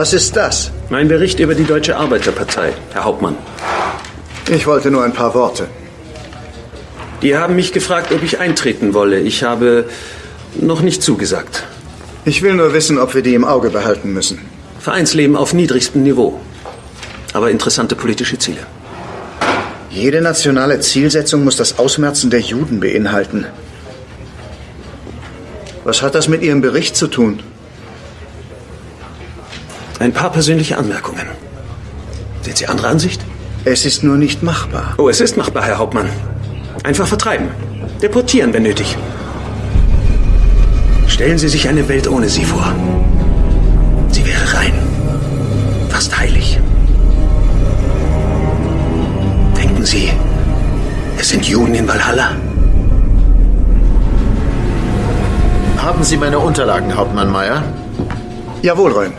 Was ist das? Mein Bericht über die Deutsche Arbeiterpartei, Herr Hauptmann. Ich wollte nur ein paar Worte. Die haben mich gefragt, ob ich eintreten wolle. Ich habe noch nicht zugesagt. Ich will nur wissen, ob wir die im Auge behalten müssen. Vereinsleben auf niedrigstem Niveau. Aber interessante politische Ziele. Jede nationale Zielsetzung muss das Ausmerzen der Juden beinhalten. Was hat das mit Ihrem Bericht zu tun? Ein paar persönliche Anmerkungen. Sind Sie anderer Ansicht? Es ist nur nicht machbar. Oh, es ist machbar, Herr Hauptmann. Einfach vertreiben. Deportieren, wenn nötig. Stellen Sie sich eine Welt ohne sie vor. Sie wäre rein. Fast heilig. Denken Sie, es sind Juden in Valhalla? Haben Sie meine Unterlagen, Hauptmann Meyer? Jawohl, Röhm.